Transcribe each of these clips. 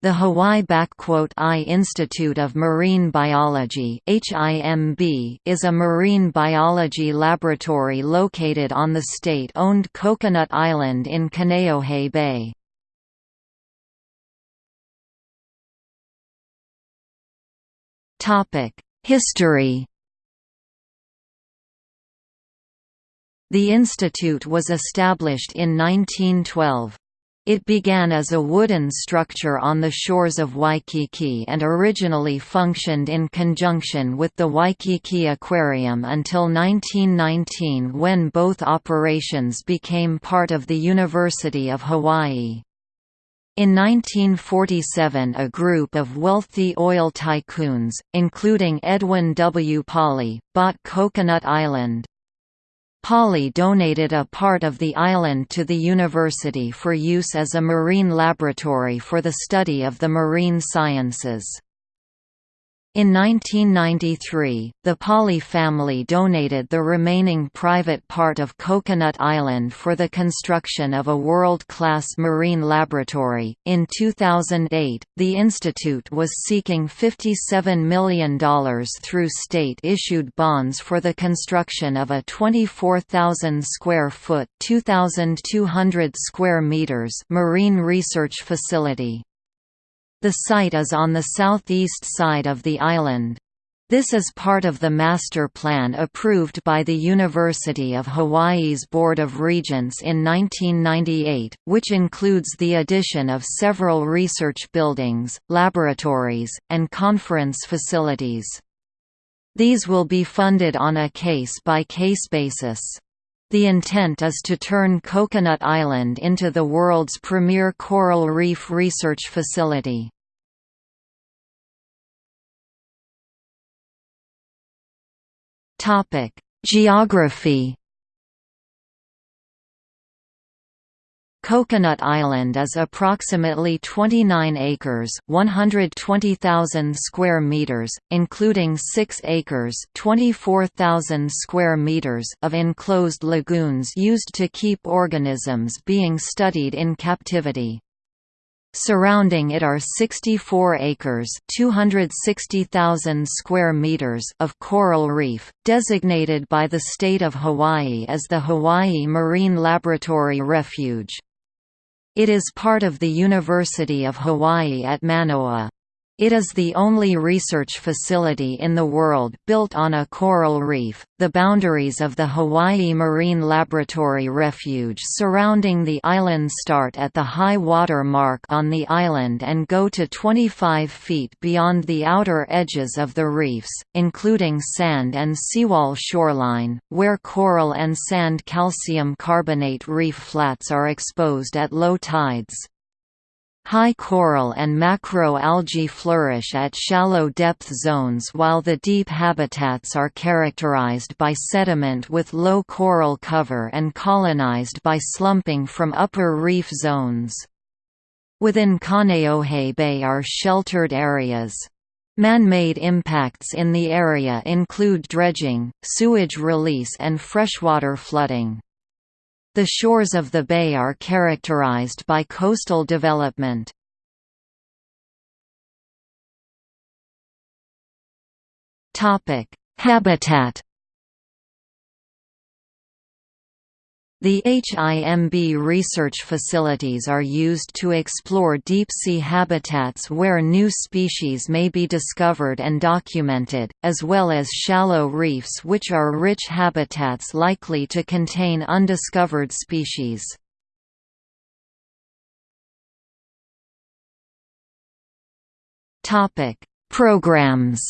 The Hawaii I Institute of Marine Biology is a marine biology laboratory located on the state-owned Coconut Island in Kaneohe Bay. History The institute was established in 1912. It began as a wooden structure on the shores of Waikiki and originally functioned in conjunction with the Waikiki Aquarium until 1919 when both operations became part of the University of Hawaii. In 1947 a group of wealthy oil tycoons, including Edwin W. Pauley, bought Coconut Island. Pauley donated a part of the island to the university for use as a marine laboratory for the study of the marine sciences. In 1993, the Pauley family donated the remaining private part of Coconut Island for the construction of a world-class marine laboratory. In 2008, the institute was seeking $57 million through state-issued bonds for the construction of a 24,000 square foot (2,200 square meters) marine research facility. The site is on the southeast side of the island. This is part of the master plan approved by the University of Hawaii's Board of Regents in 1998, which includes the addition of several research buildings, laboratories, and conference facilities. These will be funded on a case-by-case -case basis. The intent is to turn Coconut Island into the world's premier coral reef research facility. Geography Coconut Island is approximately 29 acres, 120,000 square meters, including 6 acres, 24,000 square meters of enclosed lagoons used to keep organisms being studied in captivity. Surrounding it are 64 acres (260,000 square meters) of coral reef, designated by the state of Hawaii as the Hawaii Marine Laboratory Refuge. It is part of the University of Hawaii at Manoa. It is the only research facility in the world built on a coral reef. The boundaries of the Hawaii Marine Laboratory Refuge surrounding the island start at the high water mark on the island and go to 25 feet beyond the outer edges of the reefs, including sand and seawall shoreline, where coral and sand calcium carbonate reef flats are exposed at low tides. High coral and macroalgae flourish at shallow depth zones while the deep habitats are characterized by sediment with low coral cover and colonized by slumping from upper reef zones. Within Kaneohe Bay are sheltered areas. Man-made impacts in the area include dredging, sewage release and freshwater flooding. The shores of the bay are characterized by coastal development. Habitat The HIMB research facilities are used to explore deep-sea habitats where new species may be discovered and documented, as well as shallow reefs which are rich habitats likely to contain undiscovered species. Programs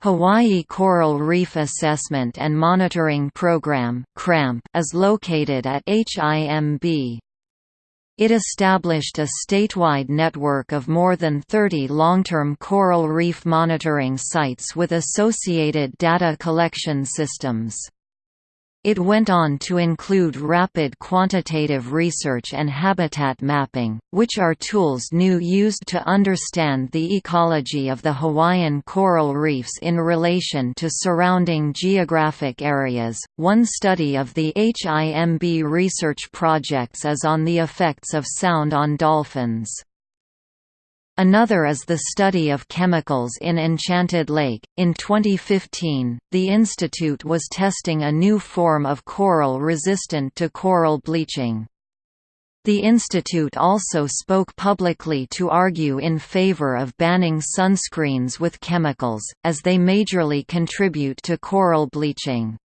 Hawaii Coral Reef Assessment and Monitoring Program is located at HIMB. It established a statewide network of more than 30 long-term coral reef monitoring sites with associated data collection systems. It went on to include rapid quantitative research and habitat mapping, which are tools new used to understand the ecology of the Hawaiian coral reefs in relation to surrounding geographic areas. One study of the HIMB research projects is on the effects of sound on dolphins. Another is the study of chemicals in Enchanted Lake. In 2015, the institute was testing a new form of coral resistant to coral bleaching. The institute also spoke publicly to argue in favor of banning sunscreens with chemicals, as they majorly contribute to coral bleaching.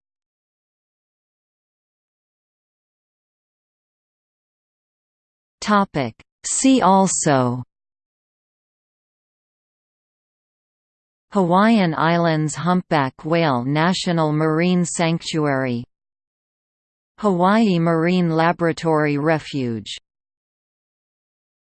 See also Hawaiian Islands Humpback Whale National Marine Sanctuary Hawaii Marine Laboratory Refuge